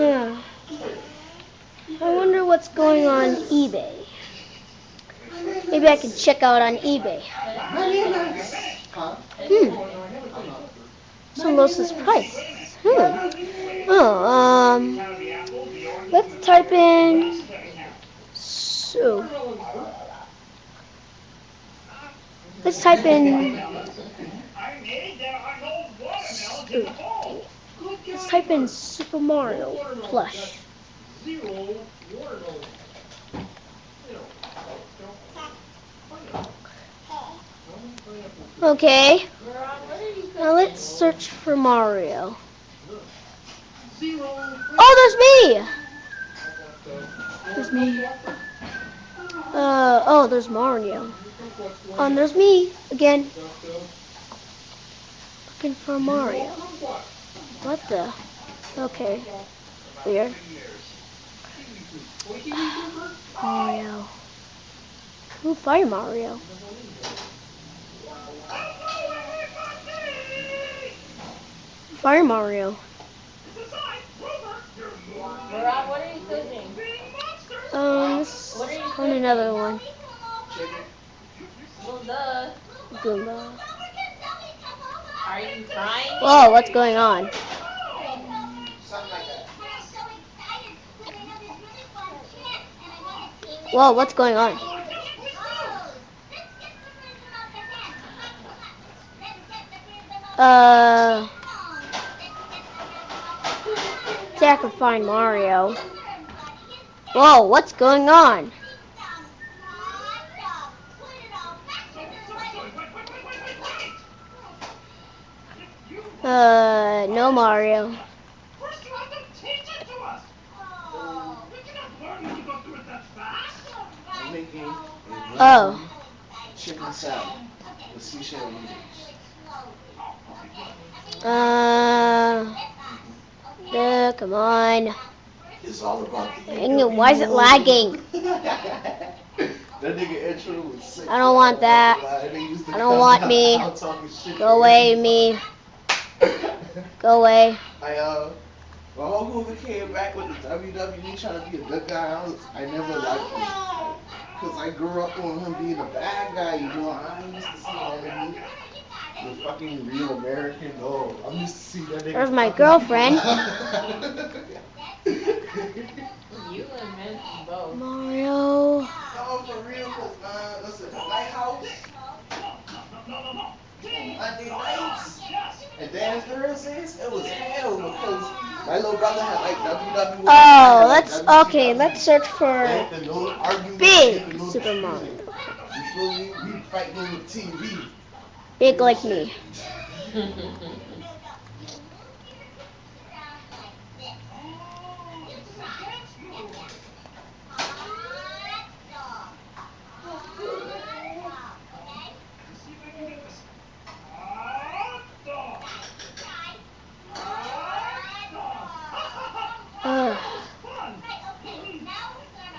I wonder what's going on eBay. Maybe I can check out on eBay. Hmm. Some lowest price. Hmm. Oh, um, let's type in so. Let's type in. Let's type in Super Mario plush. Okay. Now let's search for Mario. Oh, there's me! There's me. Uh, oh, there's Mario. Um, there's me again. Looking for Mario. What the? Okay. Weird. Mario. Ooh, Fire Mario. Fire Mario. What are you cooking? Um, this What are you on cooking? another one. Goomba. Are you trying? Whoa, what's going on? Whoa, what's going on? Uh, see, I can find Mario. Whoa, what's going on? Uh, no Mario. First, you have to teach it to us. We cannot learn when you go through it that fast. Making a Oh, chicken salad with seashell noodles. uh, uh, come on. It's all about the it, why is it lagging? that nigga intro was sick. I don't want that. That nigga used to I don't want me. out talking shit. Go away, me. Go away. I uh, my uncle came back with the WWE trying to be a good guy. I was, I never liked him because I grew up on him being a bad guy. You know, I used to see that nigga. The fucking real American. No, I'm used to see that nigga. There's my girlfriend. You and Vince both. Mario. No, for real, cause uh, listen, Lighthouse, Monday nights, and Dance Thursdays, it was hell because my little brother had like WWE. Oh, let's okay. Let's search for And the little argument, big Super. Mario. You feel me? We fighting on the TV. Big like me.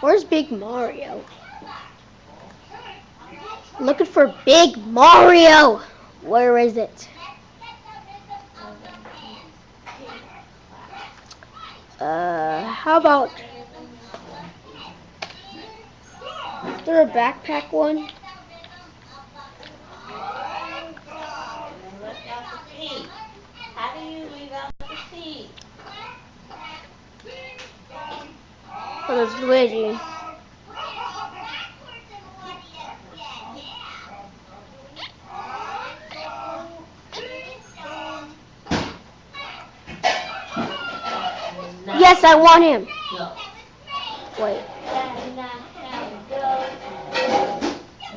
Where's Big Mario? Looking for Big Mario. Where is it? Uh, how about is there a backpack one? Left out the seat. How do you leave out the seat? There's Luigi. Yes, I want him. No. Wait.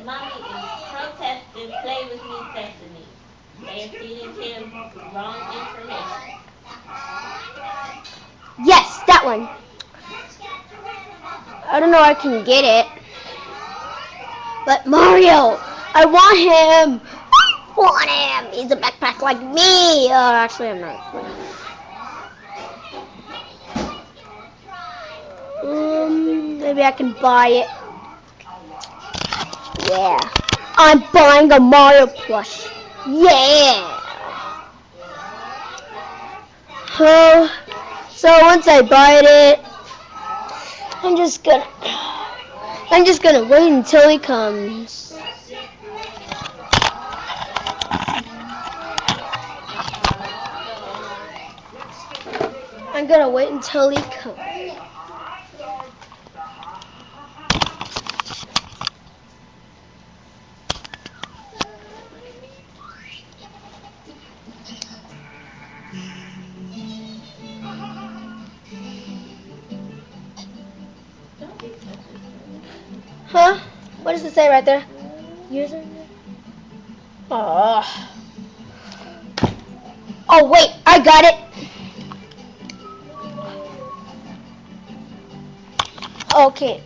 Mommy is protesting Play With Me Sesame. They are feeding him wrong information. Yes, that one. I don't know I can get it. But Mario, I want him. I want him. He's a backpack like me. Oh, actually, I'm not. Um, maybe I can buy it. Yeah. I'm buying a Mario plush. Yeah. Oh, So once I buy it, I'm just gonna, I'm just gonna wait until he comes. I'm gonna wait until he comes. Huh? What does it say right there? User. Oh. Oh wait, I got it. Okay.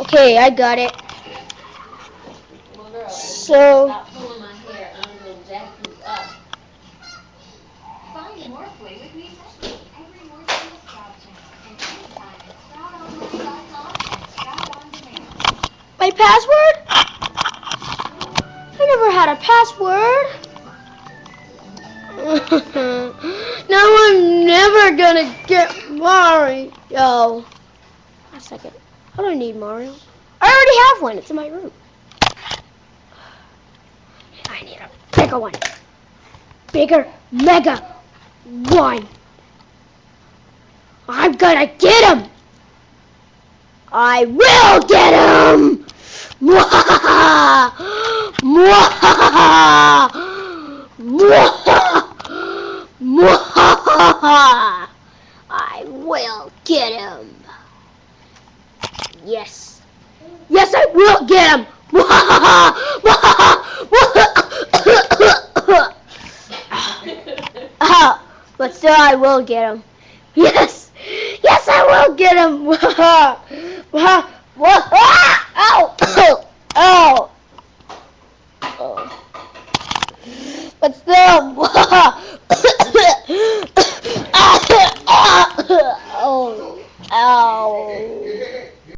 Okay, I got it. So- hair, jack you up. Find more Play With Me Sesame every morning on the Sprout channel and anytime at sproutonline.com and Sprout On Demand. My password? I never had a password. now I'm never gonna get Mario. A second. I don't need Mario. I already have one. It's in my room. I need a bigger one. Bigger, mega one. I'm gonna get him. I will get him! I will get him. Yes. Yes, I will get him. Ah, but still, I will get him. Yes. Yes, I will get him.